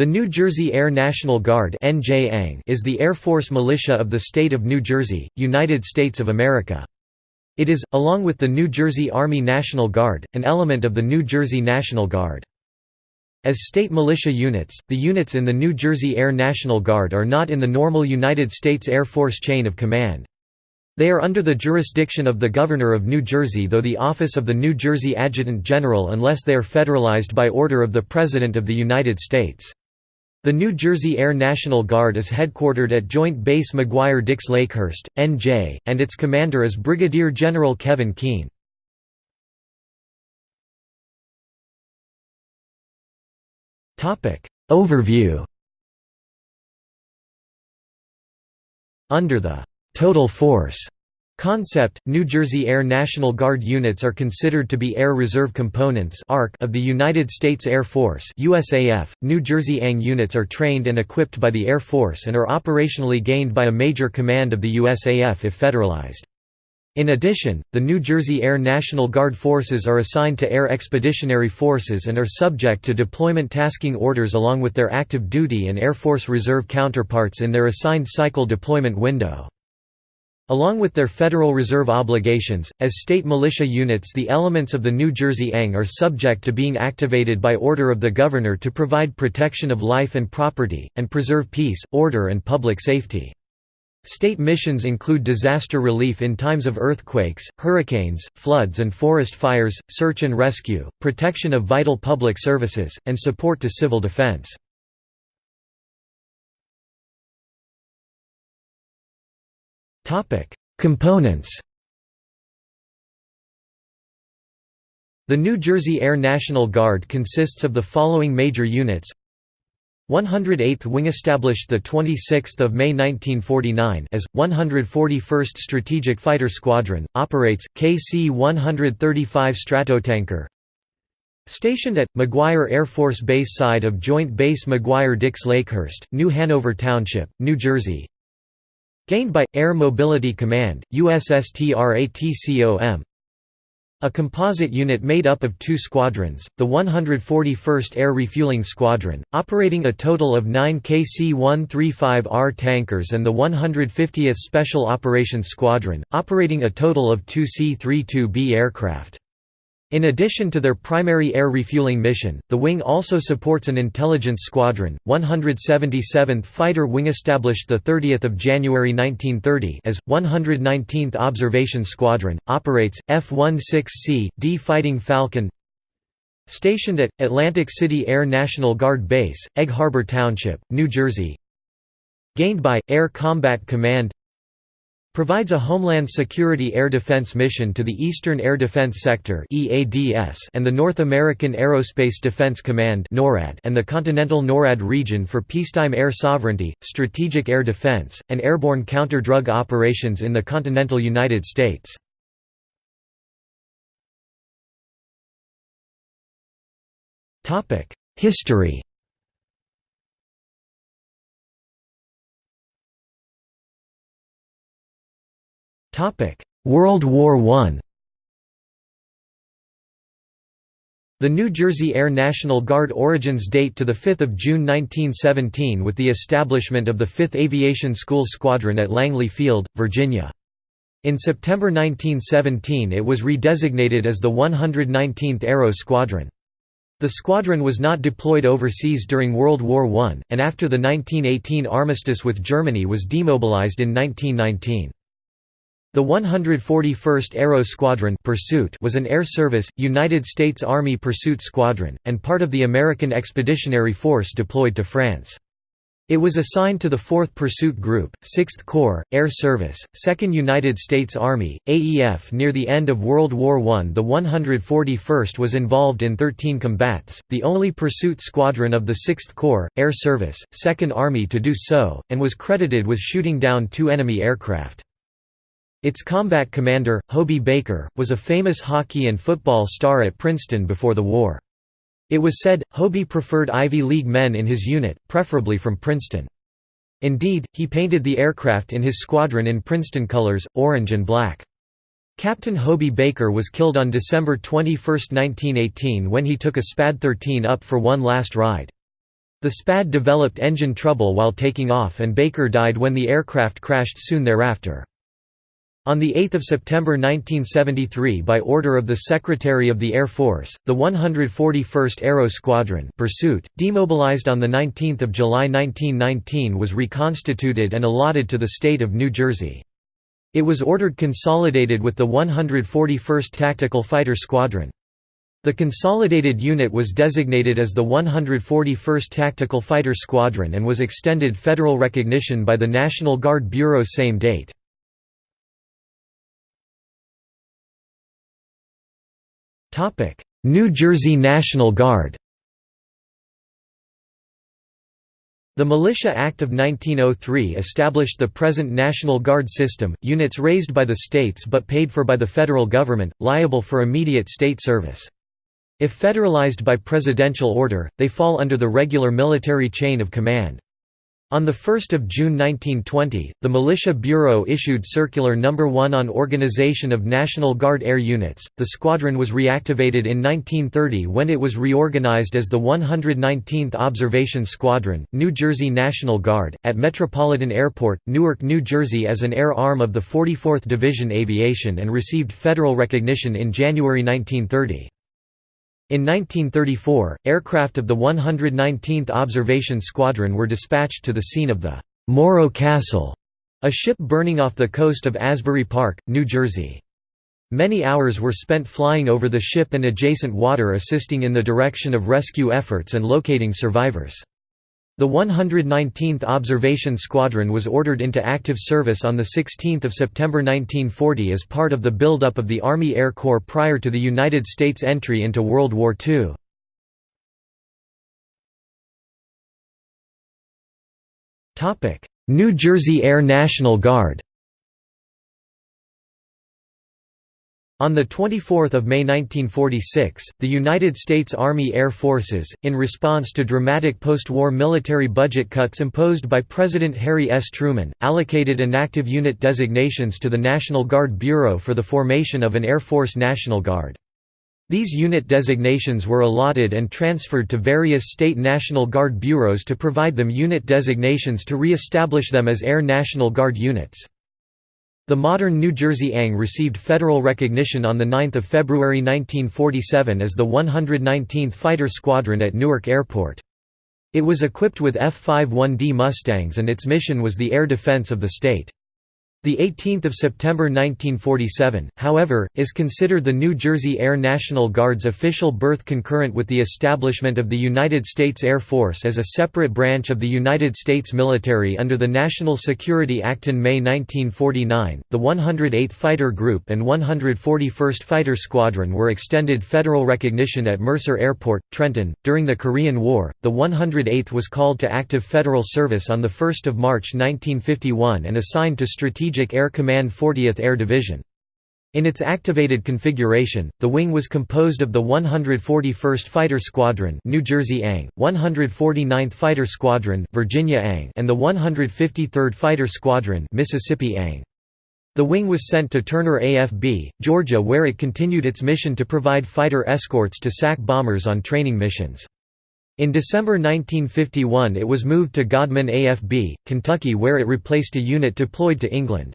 The New Jersey Air National Guard is the Air Force militia of the state of New Jersey, United States of America. It is, along with the New Jersey Army National Guard, an element of the New Jersey National Guard. As state militia units, the units in the New Jersey Air National Guard are not in the normal United States Air Force chain of command. They are under the jurisdiction of the Governor of New Jersey though the office of the New Jersey Adjutant General unless they are federalized by order of the President of the United States. The New Jersey Air National Guard is headquartered at Joint Base McGuire-Dix Lakehurst, NJ, and its commander is Brigadier General Kevin Keane. Overview Under the «total force» Concept, New Jersey Air National Guard units are considered to be Air Reserve Components of the United States Air Force USAF. .New Jersey ANG units are trained and equipped by the Air Force and are operationally gained by a major command of the USAF if federalized. In addition, the New Jersey Air National Guard forces are assigned to Air Expeditionary Forces and are subject to deployment tasking orders along with their active duty and Air Force Reserve counterparts in their assigned cycle deployment window. Along with their Federal Reserve obligations, as state militia units the elements of the New Jersey ANG are subject to being activated by order of the Governor to provide protection of life and property, and preserve peace, order and public safety. State missions include disaster relief in times of earthquakes, hurricanes, floods and forest fires, search and rescue, protection of vital public services, and support to civil defense. Components The New Jersey Air National Guard consists of the following major units. 108th Wing established 26 May 1949 as, 141st Strategic Fighter Squadron, operates, KC-135 Stratotanker. Stationed at, McGuire Air Force Base side of Joint Base McGuire-Dix Lakehurst, New Hanover Township, New Jersey Gained by, Air Mobility Command, USSTRATCOM A composite unit made up of two squadrons, the 141st Air Refueling Squadron, operating a total of nine KC-135R tankers and the 150th Special Operations Squadron, operating a total of two C-32B aircraft. In addition to their primary air refueling mission, the wing also supports an intelligence squadron, 177th Fighter Wing established 30 January 1930 as, 119th Observation Squadron, operates, F-16C, D Fighting Falcon Stationed at, Atlantic City Air National Guard Base, Egg Harbor Township, New Jersey. Gained by, Air Combat Command Provides a Homeland Security Air Defense mission to the Eastern Air Defense Sector and the North American Aerospace Defense Command and the continental NORAD region for peacetime air sovereignty, strategic air defense, and airborne counter-drug operations in the continental United States. History World War I The New Jersey Air National Guard origins date to 5 June 1917 with the establishment of the 5th Aviation School Squadron at Langley Field, Virginia. In September 1917 it was redesignated as the 119th Aero Squadron. The squadron was not deployed overseas during World War I, and after the 1918 armistice with Germany was demobilized in 1919. The 141st Aero Squadron Pursuit was an Air Service, United States Army pursuit squadron, and part of the American Expeditionary Force deployed to France. It was assigned to the 4th Pursuit Group, 6th Corps, Air Service, 2nd United States Army, AEF Near the end of World War I the 141st was involved in 13 combats, the only pursuit squadron of the 6th Corps, Air Service, 2nd Army to do so, and was credited with shooting down two enemy aircraft. Its combat commander, Hobey Baker, was a famous hockey and football star at Princeton before the war. It was said, Hobey preferred Ivy League men in his unit, preferably from Princeton. Indeed, he painted the aircraft in his squadron in Princeton colors, orange and black. Captain Hobey Baker was killed on December 21, 1918 when he took a SPAD-13 up for one last ride. The SPAD developed engine trouble while taking off and Baker died when the aircraft crashed soon thereafter. On 8 September 1973 by order of the Secretary of the Air Force, the 141st Aero Squadron pursuit, demobilized on 19 July 1919 was reconstituted and allotted to the state of New Jersey. It was ordered consolidated with the 141st Tactical Fighter Squadron. The consolidated unit was designated as the 141st Tactical Fighter Squadron and was extended federal recognition by the National Guard Bureau same date. New Jersey National Guard The Militia Act of 1903 established the present National Guard system, units raised by the states but paid for by the federal government, liable for immediate state service. If federalized by presidential order, they fall under the regular military chain of command. On 1 June 1920, the Militia Bureau issued Circular No. 1 on Organization of National Guard Air Units. The squadron was reactivated in 1930 when it was reorganized as the 119th Observation Squadron, New Jersey National Guard, at Metropolitan Airport, Newark, New Jersey as an air arm of the 44th Division Aviation and received federal recognition in January 1930. In 1934, aircraft of the 119th Observation Squadron were dispatched to the scene of the Morro Castle, a ship burning off the coast of Asbury Park, New Jersey. Many hours were spent flying over the ship and adjacent water assisting in the direction of rescue efforts and locating survivors. The 119th Observation Squadron was ordered into active service on 16 September 1940 as part of the buildup of the Army Air Corps prior to the United States entry into World War II. New Jersey Air National Guard On 24 May 1946, the United States Army Air Forces, in response to dramatic post-war military budget cuts imposed by President Harry S. Truman, allocated inactive unit designations to the National Guard Bureau for the formation of an Air Force National Guard. These unit designations were allotted and transferred to various state National Guard bureaus to provide them unit designations to re-establish them as Air National Guard units. The modern New Jersey ANG received federal recognition on 9 February 1947 as the 119th Fighter Squadron at Newark Airport. It was equipped with F-51D Mustangs and its mission was the air defense of the state. The 18th of September 1947, however, is considered the New Jersey Air National Guard's official birth concurrent with the establishment of the United States Air Force as a separate branch of the United States military under the National Security Act in May 1949. The 108th Fighter Group and 141st Fighter Squadron were extended federal recognition at Mercer Airport, Trenton. During the Korean War, the 108th was called to active federal service on the 1st of March 1951 and assigned to strategic Strategic Air Command 40th Air Division. In its activated configuration, the wing was composed of the 141st Fighter Squadron New Jersey ANG, 149th Fighter Squadron Virginia ANG, and the 153rd Fighter Squadron Mississippi ANG. The wing was sent to Turner AFB, Georgia where it continued its mission to provide fighter escorts to SAC bombers on training missions. In December 1951 it was moved to Godman AFB, Kentucky where it replaced a unit deployed to England.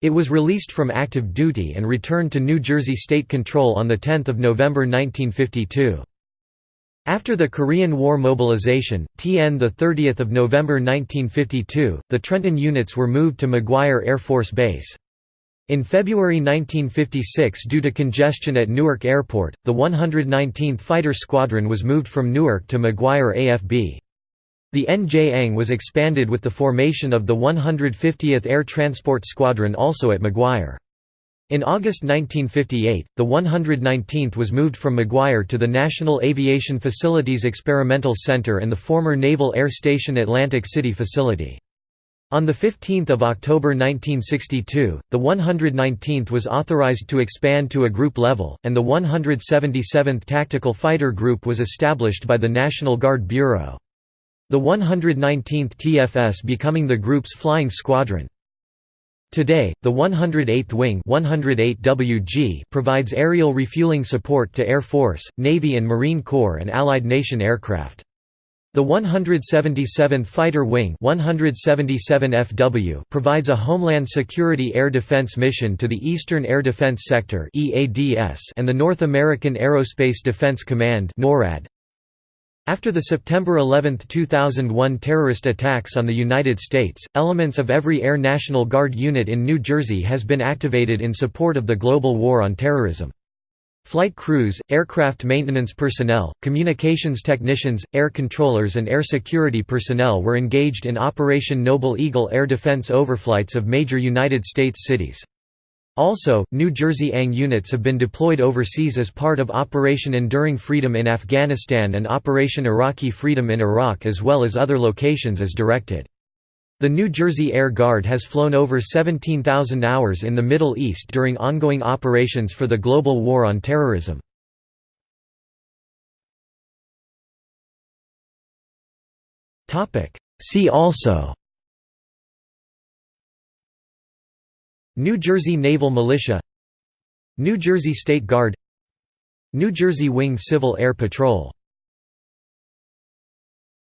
It was released from active duty and returned to New Jersey state control on 10 November 1952. After the Korean War mobilization, TN 30 November 1952, the Trenton units were moved to McGuire Air Force Base. In February 1956 due to congestion at Newark Airport, the 119th Fighter Squadron was moved from Newark to McGuire AFB. The NJAng was expanded with the formation of the 150th Air Transport Squadron also at McGuire. In August 1958, the 119th was moved from McGuire to the National Aviation Facilities Experimental Center and the former Naval Air Station Atlantic City facility. On 15 October 1962, the 119th was authorized to expand to a group level, and the 177th Tactical Fighter Group was established by the National Guard Bureau. The 119th TFS becoming the group's flying squadron. Today, the 108th Wing 108WG provides aerial refueling support to Air Force, Navy and Marine Corps and Allied nation aircraft. The 177th Fighter Wing 177 FW provides a Homeland Security Air Defense mission to the Eastern Air Defense Sector and the North American Aerospace Defense Command. After the September 11, 2001 terrorist attacks on the United States, elements of every Air National Guard unit in New Jersey has been activated in support of the global war on terrorism. Flight crews, aircraft maintenance personnel, communications technicians, air controllers and air security personnel were engaged in Operation Noble Eagle air defense overflights of major United States cities. Also, New Jersey ANG units have been deployed overseas as part of Operation Enduring Freedom in Afghanistan and Operation Iraqi Freedom in Iraq as well as other locations as directed. The New Jersey Air Guard has flown over 17,000 hours in the Middle East during ongoing operations for the global war on terrorism. See also New Jersey Naval Militia New Jersey State Guard New Jersey Wing Civil Air Patrol